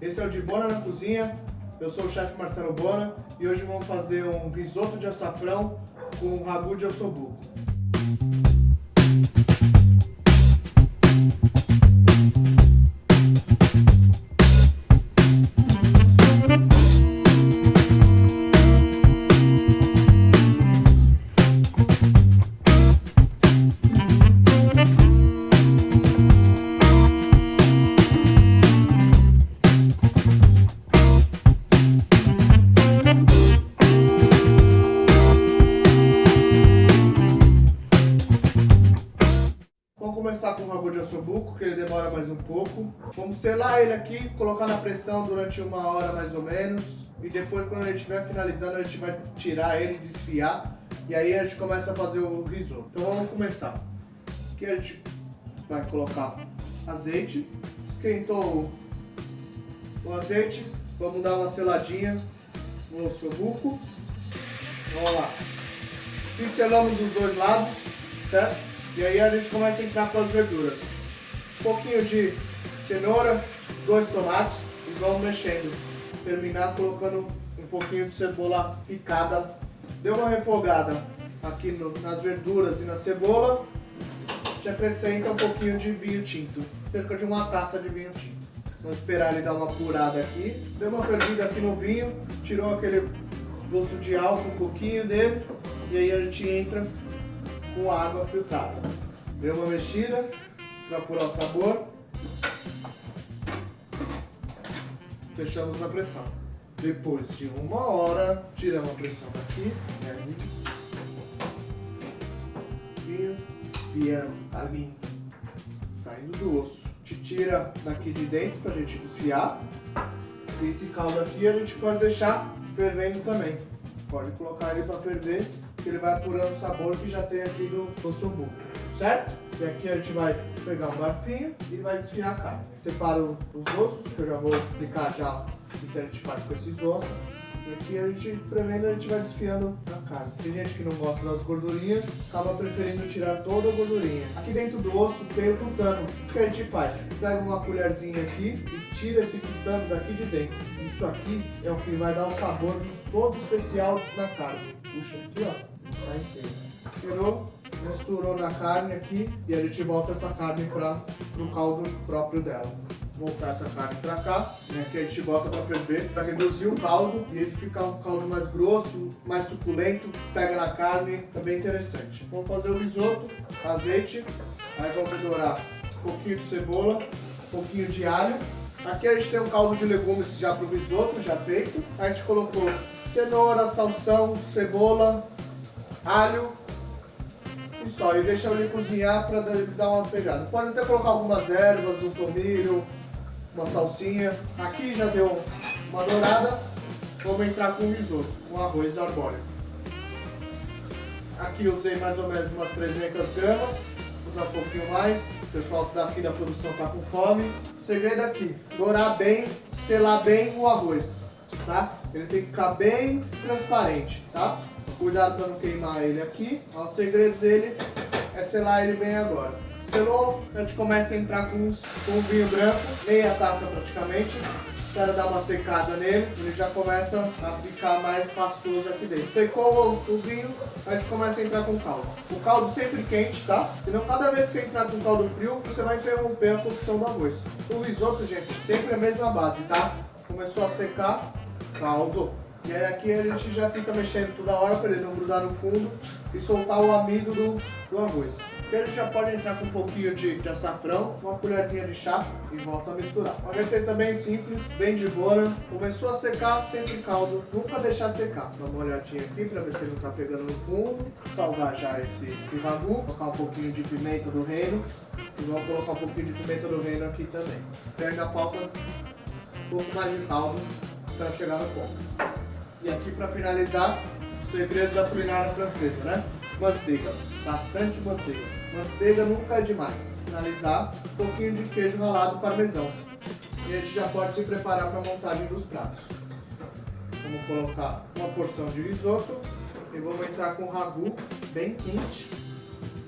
esse é o de Bona na Cozinha, eu sou o chefe Marcelo Bona e hoje vamos fazer um risoto de açafrão com ragu de ossobuco. Pouco. Vamos selar ele aqui, colocar na pressão durante uma hora mais ou menos. E depois, quando ele estiver finalizando, a gente vai tirar ele, desfiar. E aí a gente começa a fazer o risoto. Então vamos começar. Aqui a gente vai colocar azeite. Esquentou o azeite. Vamos dar uma seladinha no ossobuco. Vamos lá. Pincelamos dos dois lados, certo? E aí a gente começa a entrar com as verduras. Um pouquinho de cenoura, dois tomates e vamos mexendo. Terminar colocando um pouquinho de cebola picada. Deu uma refogada aqui no, nas verduras e na cebola. A gente acrescenta um pouquinho de vinho tinto. Cerca de uma taça de vinho tinto. Vamos esperar ele dar uma apurada aqui. Deu uma fervida aqui no vinho. Tirou aquele gosto de álcool um pouquinho dele. E aí a gente entra com água filtrada. Deu uma mexida para apurar o sabor. Fechamos na pressão. Depois de uma hora, tiramos a pressão daqui. E desfiando ali, saindo do osso. Te tira daqui de dentro para a gente desfiar. E esse caldo aqui a gente pode deixar fervendo também. Pode colocar ele para ferver que ele vai apurando o sabor que já tem aqui do ossobuco, certo? E aqui a gente vai pegar um garfinho e vai desfiar a carne. Separo os ossos, que eu já vou explicar já o que a gente faz com esses ossos. E aqui a gente, prevendo, a gente vai desfiando a carne. Tem gente que não gosta das gordurinhas, acaba preferindo tirar toda a gordurinha. Aqui dentro do osso tem o tutano. O que a gente faz? Pega uma colherzinha aqui e tira esse tutano daqui de dentro. Isso aqui é o que vai dar o sabor todo especial na carne. Puxa aqui, ó tá inteira. Tirou, misturou na carne aqui e a gente volta essa carne para o caldo próprio dela. Voltar essa carne para cá, né, que a gente bota para ferver, para reduzir o caldo e ele ficar um caldo mais grosso, mais suculento, pega na carne, tá bem interessante. Vamos fazer o risoto, azeite, aí vamos dourar um pouquinho de cebola, um pouquinho de alho. Aqui a gente tem um caldo de legumes já para o risoto, já feito. A gente colocou cenoura, salsão, cebola, alho e só. E deixa ele cozinhar para dar uma pegada. Pode até colocar algumas ervas, um tomilho, uma salsinha. Aqui já deu uma dourada. Vamos entrar com o risoto, com arroz arbóreo. Aqui usei mais ou menos umas 300 gramas. Usar um pouquinho mais. O pessoal daqui da produção está com fome. O segredo aqui, dourar bem, selar bem o arroz, tá? Ele tem que ficar bem transparente, tá? Cuidado para não queimar ele aqui. Ó, o segredo dele é selar ele bem agora. Selou, a gente começa a entrar com, com o vinho branco, meia taça praticamente. Espera dar uma secada nele, ele já começa a ficar mais pastoso aqui dentro. Secou o vinho, a gente começa a entrar com caldo. O caldo sempre quente, tá? Senão cada vez que entrar com caldo frio, você vai interromper a cocção do arroz. O risoto, gente, sempre a mesma base, tá? Começou a secar, caldo. E aí aqui a gente já fica mexendo toda hora para ele não grudar no fundo e soltar o amido do, do arroz. Aqui a gente já pode entrar com um pouquinho de, de açafrão, uma colherzinha de chá e volta a misturar. Uma receita bem simples, bem de boa. Começou a secar, sempre caldo, nunca deixar secar. Dá uma olhadinha aqui para ver se não está pegando no fundo. Salgar já esse, esse ragu, colocar um pouquinho de pimenta do reino e vamos colocar um pouquinho de pimenta do reino aqui também. E ainda falta um pouco mais de caldo para chegar no ponto. E aqui para finalizar, o segredo da culinária francesa, né? Manteiga, bastante manteiga. Manteiga nunca é demais. Finalizar, um pouquinho de queijo ralado parmesão. E a gente já pode se preparar para a montagem dos pratos. Vamos colocar uma porção de risoto e vamos entrar com o ragu bem quente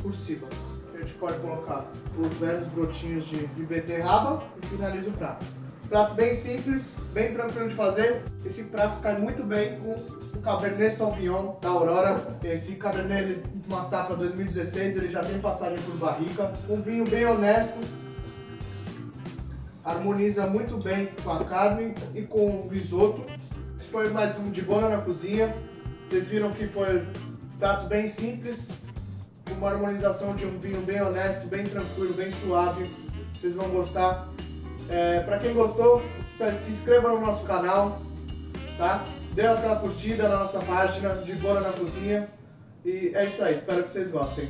por cima. A gente pode colocar os velhos brotinhos de, de beterraba e finaliza o prato. Prato bem simples, bem tranquilo de fazer. Esse prato cai muito bem com o Cabernet Sauvignon da Aurora. Esse Cabernet, uma safra 2016, ele já tem passagem por barrica. Um vinho bem honesto, harmoniza muito bem com a carne e com o risoto. Esse foi mais um de Bona na Cozinha. Vocês viram que foi um prato bem simples, uma harmonização de um vinho bem honesto, bem tranquilo, bem suave. Vocês vão gostar. É, para quem gostou, se inscreva no nosso canal, tá? Dê aquela curtida na nossa página de Bona na Cozinha. E é isso aí, espero que vocês gostem.